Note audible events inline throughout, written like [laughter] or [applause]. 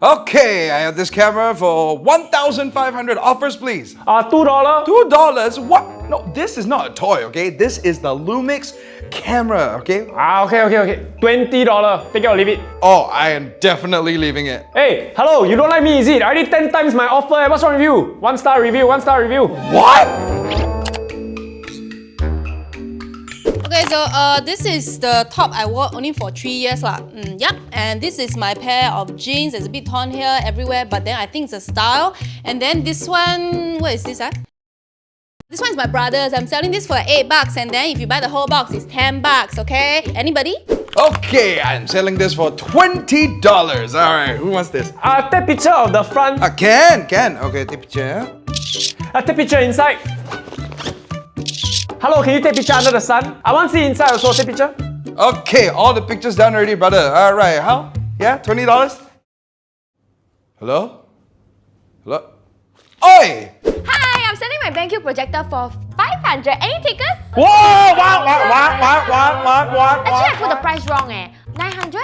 Okay, I have this camera for 1,500 offers, please. Uh, $2. Two dollars? What? No, this is not a toy, okay? This is the Lumix camera, okay? Ah, okay, okay, okay. $20. Take it or leave it. Oh, I am definitely leaving it. Hey, hello, you don't like me, is it? I already 10 times my offer. What's wrong with you? One star review, one star review. What? Okay, so uh, this is the top I wore only for three years lah. Mm, yep, and this is my pair of jeans. It's a bit torn here, everywhere, but then I think it's a style. And then this one, what is this ah? This one is my brother's. I'm selling this for 8 bucks and then if you buy the whole box, it's 10 bucks, okay? Anybody? Okay, I'm selling this for $20. All right, who wants this? Uh, take picture of the front. Uh, can, can. Okay, take picture. Uh, take picture inside. Hello, can you take picture under the sun? I want to see inside also, take picture. Okay, all the pictures done already, brother. All right, how? Yeah, $20? Hello? Hello? Oi! Hi, I'm sending my BenQ projector for 500. Any takers? Whoa! What? What? What? What? What? What? What? Actually, I put the price wrong eh. 900?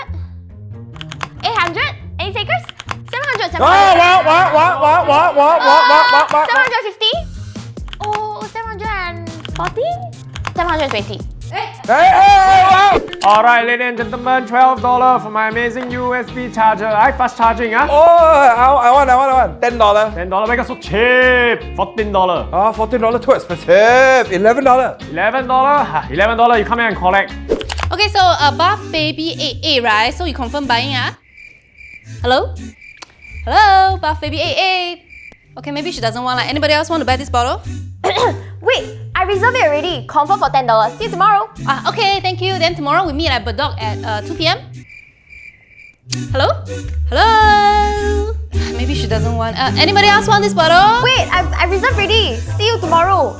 800? Any takers? 700, 700. Oh, what? What? What? What? What? What? What? What? 750? Oh, 740? 720. Hey, hey, hey, hey. Alright, ladies and gentlemen, $12 for my amazing USB charger. I fast charging, ah. Oh, I, I want, I want, I want. $10. $10 make it so cheap. $14. Ah, $14 too expensive. $11. $11? Ha, $11 you come here and collect. Okay, so uh, Buff Baby 88, right? So you confirm buying ah? Hello? Hello, Buff Baby 88. Okay, maybe she doesn't want like anybody else want to buy this bottle? [coughs] Wait, I reserved it already. Confirm for $10. See you tomorrow. Ah, okay, thank you. Then tomorrow we meet at Bedok at uh, 2 p.m. Hello? Hello? Maybe she doesn't want. Uh, anybody else want this bottle? Wait, I, I reserved already. See you tomorrow.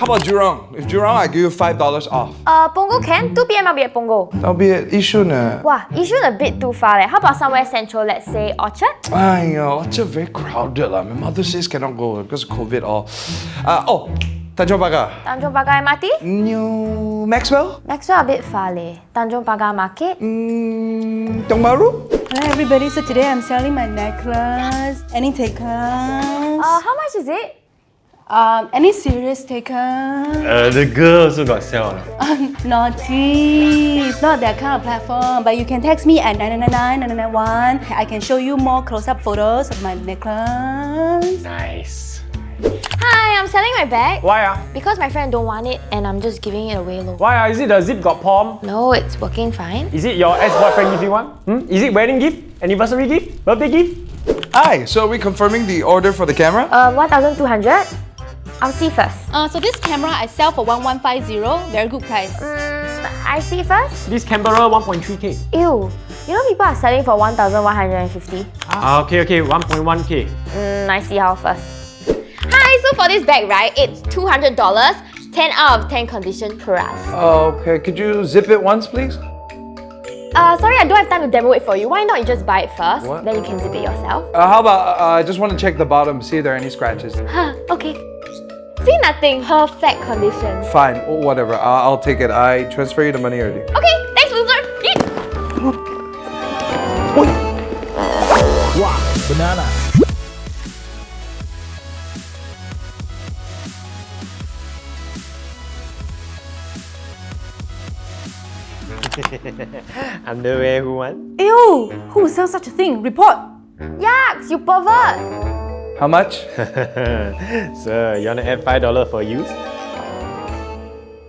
How about Jurong? If Jurong, I give you $5 off. Uh, Punggol can? 2 p.m. I'll be at Punggol. That'll be at Yishun. Uh. Wow, Yishun a bit too far. Like, how about somewhere central, let's say Orchard? Aiyo, it's a very crowded. lah. My mother says cannot go because of COVID all. Uh, oh, Tanjong Pagar. Tanjong Pagar MRT? New Maxwell? Maxwell a bit far leh. Tanjong Pagar Market? Mm, Tiong Bahru? Hi everybody, so today I'm selling my necklace. Any takers? Uh, how much is it? Um, any serious takers? Uh, the girl also got sell. [laughs] Naughty! It's not that kind of platform, but you can text me at 999 991. I can show you more close-up photos of my necklace. Nice. Hi, I'm selling my bag. Why ah? Because my friend don't want it and I'm just giving it away low. Why ah? Is it the zip got palm? No, it's working fine. Is it your ex-boyfriend give you one? Hmm? Is it wedding gift? Anniversary gift? Birthday gift? Hi, so are we confirming the order for the camera? Uh, 1,200? I'll see first. Uh, so this camera I sell for 1150, very good price. Mm, I see first? This Canberra 1.3k. Ew. You know people are selling for 1,150? Ah, okay, okay, 1.1k. Mm, I see how first. Hi, so for this bag, right, it's $200, 10 out of 10 condition per us. Okay, could you zip it once, please? Uh, sorry, I don't have time to demo it for you. Why not you just buy it first? What? Then you can zip it yourself. Uh, how about, uh, I just want to check the bottom, see if there are any scratches. Huh, okay. See nothing. Perfect condition. Fine, wh- whatever, I'll, I'll take it. I transfer you the money already. Okay, thanks, loser. Yeet. Underwear who want? Ew! Who sells such a thing? Report! Yaks, you pervert. How much? [laughs] Sir, you wanna add $5 for use?